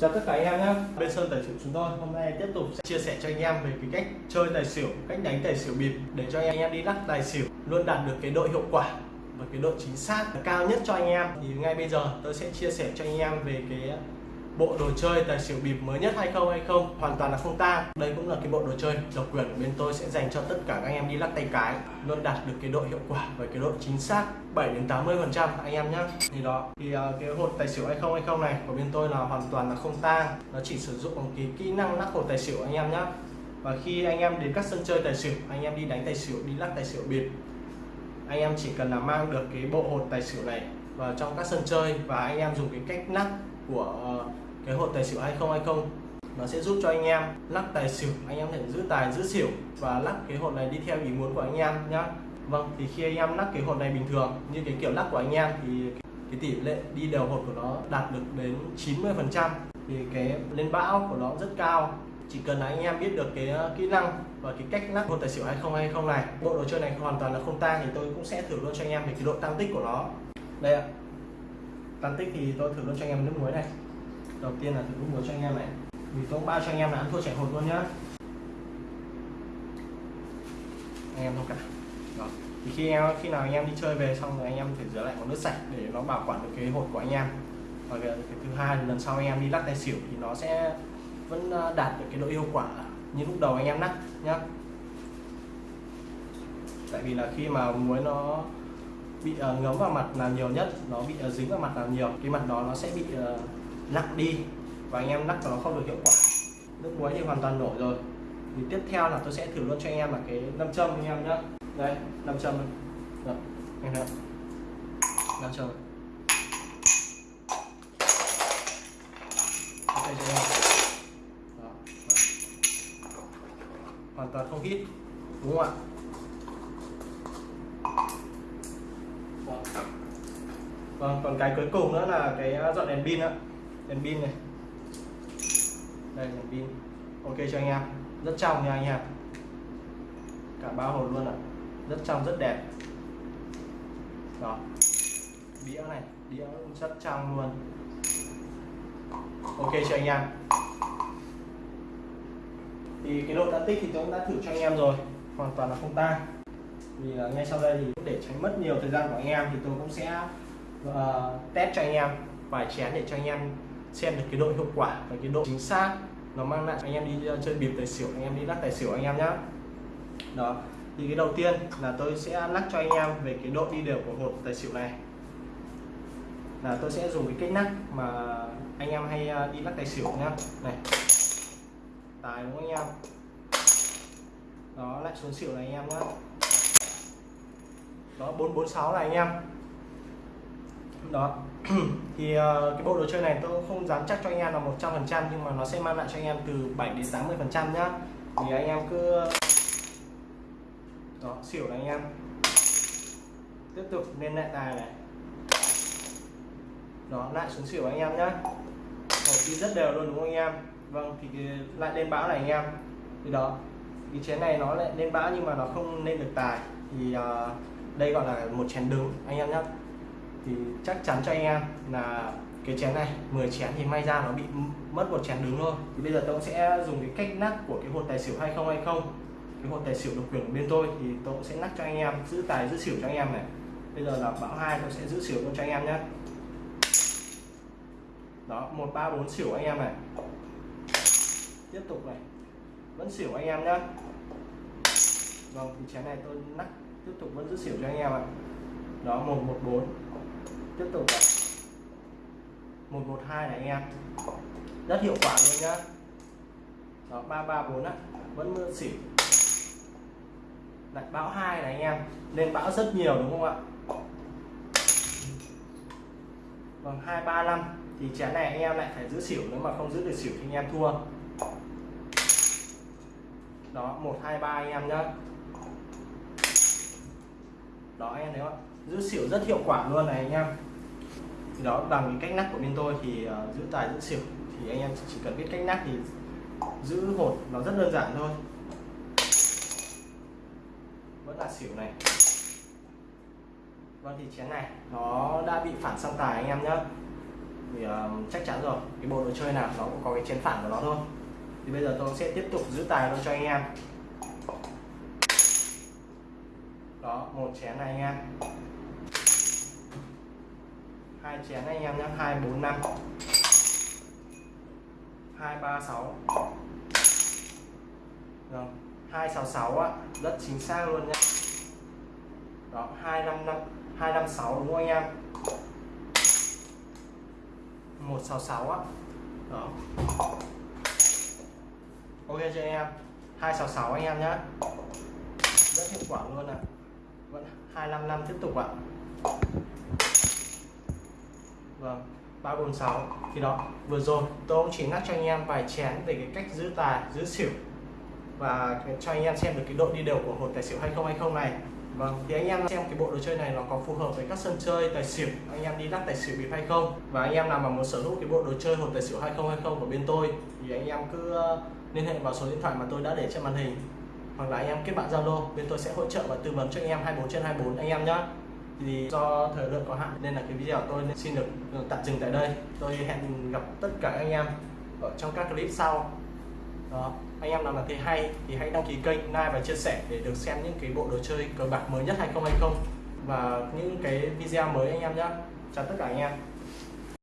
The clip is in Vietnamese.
Chào tất cả anh em nhé. Bên Sơn Tài Xỉu chúng tôi hôm nay tiếp tục sẽ chia sẻ cho anh em về cái cách chơi tài xỉu, cách đánh tài xỉu bịp để cho anh em đi lắc tài xỉu luôn đạt được cái độ hiệu quả và cái độ chính xác cao nhất cho anh em. Thì ngay bây giờ tôi sẽ chia sẻ cho anh em về cái bộ đồ chơi tài xỉu bịp mới nhất hay không hay không hoàn toàn là không tang. Đây cũng là cái bộ đồ chơi độc quyền của bên tôi sẽ dành cho tất cả các anh em đi lắc tay cái luôn đạt được cái độ hiệu quả và cái độ chính xác 7 đến 80 phần trăm anh em nhé thì đó thì uh, cái hột tài xỉu hay không hay không này của bên tôi là hoàn toàn là không tang. Nó chỉ sử dụng cái kỹ năng lắc hột tài xỉu anh em nhé và khi anh em đến các sân chơi tài xỉu anh em đi đánh tài xỉu đi lắc tài xỉu bịp anh em chỉ cần là mang được cái bộ hột tài xỉu này vào trong các sân chơi và anh em dùng cái cách lắc của uh, cái hột tài xỉu hay không hay không, nó sẽ giúp cho anh em lắc tài xỉu, anh em thể giữ tài, giữ xỉu và lắc cái hột này đi theo ý muốn của anh em nhá. Vâng thì khi anh em lắc cái hột này bình thường, như cái kiểu lắc của anh em thì cái tỷ lệ đi đều hột của nó đạt được đến 90 phần trăm thì cái lên bão của nó rất cao. Chỉ cần là anh em biết được cái ờ, kỹ năng và cái cách lắc hột tài xỉu hay không hay không này, bộ đồ chơi này hoàn toàn là không tang thì tôi cũng sẽ thử luôn cho anh em về cái độ tăng tích của nó. Đây ạ. Tăng tích thì tôi thử luôn cho anh em nước muối này đầu tiên là thử nước cho anh em này. Vì tôi bao cho anh em là ăn thua chạy hột luôn nhá. Anh em thông cảm đó thì khi em khi nào anh em đi chơi về xong rồi anh em phải rửa lại bằng nước sạch để nó bảo quản được cái hột của anh em. Và cái, cái thứ hai lần sau anh em đi lắc tài xỉu thì nó sẽ vẫn à, đạt được cái độ hiệu quả như lúc đầu anh em lắc nhá. Tại vì là khi mà muối nó bị uh, ngấm vào mặt là nhiều nhất nó bị uh, dính vào mặt là nhiều cái mặt đó nó sẽ bị uh, nặng đi và anh em lắc nó không được hiệu quả. Nước muối thì hoàn toàn nổi rồi. Thì tiếp theo là tôi sẽ thử luôn cho anh em là cái nam châm anh em nhé đây nam châm rồi anh thấy nam châm. Okay, cho em đó. hoàn toàn không hít đúng không ạ? Vâng. vâng. Còn cái cuối cùng nữa là cái dọn đèn pin ạ đèn pin này. Đây đèn pin. Ok cho anh em. Rất trong nha anh em. Cả ba hồn luôn ạ. Rất trong rất đẹp. Đó. Đĩa này đĩa rất trong luôn. Ok cho anh em. Thì cái độ đã tích thì tôi cũng đã thử cho anh em rồi. Hoàn toàn là không tan vì là ngay sau đây thì để tránh mất nhiều thời gian của anh em thì tôi cũng sẽ uh, test cho anh em. Vài chén để cho anh em xem được cái độ hiệu quả và cái độ chính xác nó mang lại anh em đi ờ, chơi bịp tài xỉu, anh em đi lắc tài xỉu anh em nhé đó, thì cái đầu tiên là tôi sẽ lắc cho anh em về cái độ đi đều của hột tài xỉu này. Là tôi sẽ dùng cái cách lắc mà anh em hay ờ, đi lắc tài xỉu nhá. Này. Tài đúng không anh em? Đó, lại xuống xỉu này anh em nhé đó 446 là anh em đó. Thì uh, cái bộ đồ chơi này tôi không dám chắc cho anh em là 100 phần trăm nhưng mà nó sẽ mang lại cho anh em từ 7 đến 80 phần trăm nhá. Thì anh em cứ đó xỉu này anh em. Tiếp tục lên lại tài này. Đó lại xuống xỉu anh em nhá. Một đi rất đều luôn đúng không anh em? Vâng thì lại lên bão này anh em. Thì đó cái chén này nó lại lên bão nhưng mà nó không lên được tài. Thì uh, đây gọi là một chén đứng anh em nhá thì chắc chắn cho anh em là cái chén này 10 chén thì may ra nó bị mất một chén đứng thôi. Thì bây giờ tôi sẽ dùng cái cách nắp của cái hột tài xỉu hay không hay không. Cái hột tài xỉu độc quyền của bên tôi thì tôi sẽ nắp cho anh em, giữ tài, giữ xỉu cho anh em này. Bây giờ là bão hai, tôi sẽ giữ xỉu luôn cho anh em nhé. Đó, một, ba, bốn xỉu anh em này. Tiếp tục này. Vẫn xỉu anh em nhé. Vâng thì chén này tôi nắp tiếp tục vẫn giữ xỉu cho anh em ạ. Đó 114 tiếp tục này. 112 này anh em. Rất hiệu quả luôn nhá. Đó 334 á vẫn mưa xỉu. Lại bão 2 này anh em. Lên bão rất nhiều đúng không ạ? Vâng, Bằng 235 thì chén này anh em lại phải giữ xỉu nếu mà không giữ được xỉu thì anh em thua. Đó 123 anh em nhá đó anh em thấy không giữ xỉu rất hiệu quả luôn này anh em. Thì đó bằng cái cách nắp của bên tôi thì uh, giữ tài giữ xỉu. Thì anh em chỉ cần biết cách nắp thì giữ hột nó rất đơn giản thôi. Vẫn là xỉu này. Vâng thì chén này nó đã bị phản sang tài anh em nhé thì uh, chắc chắn rồi cái bộ đồ chơi nào nó cũng có cái chén phản của nó thôi. Thì bây giờ tôi sẽ tiếp tục giữ tài luôn cho anh em đó, một chén này anh em hai chén anh em nhé hai, bốn, năm. Hai, ba, sáu. Rồi, hai, sáu sáu á, rất chính xác luôn nhé đó, hai, năm năm, hai, năm, sáu đúng không anh em? Một, sáu sáu á. Đó. Ok cho anh em? Hai, sáu sáu anh em nhé rất hiệu quả luôn ạ. à vẫn hai năm năm tiếp tục ạ. Vâng ba bốn sáu thì đó vừa rồi tôi cũng chỉ nhắc cho anh em vài chén về cái cách giữ tài giữ xỉu. Và cho anh em xem được cái độ đi đều của hột tài xỉu 2020 này. Vâng, thì anh em xem cái bộ đồ chơi này nó có phù hợp với các sân chơi tài xỉu anh em đi lắc tài xỉu bịp hay không? Và anh em nào mà muốn sở hữu cái bộ đồ chơi hột tài xỉu 2020 của bên tôi thì anh em cứ ờ, liên hệ vào số điện thoại mà tôi đã để trên màn hình hoặc là anh em kết bạn Zalo, bên tôi sẽ hỗ trợ và tư vấn cho anh em 24 trên 24 anh em nhé thì do thời lượng có hạn nên là cái video tôi xin được ừ, tạm dừng tại đây. Tôi hẹn gặp tất cả anh em ở trong các clip sau. Đó, anh em nào là thấy hay thì hãy đăng ký kênh, like và chia sẻ để được xem những cái bộ đồ chơi cờ bạc mới nhất 2020 và những cái video mới anh em nhé chào tất cả anh em.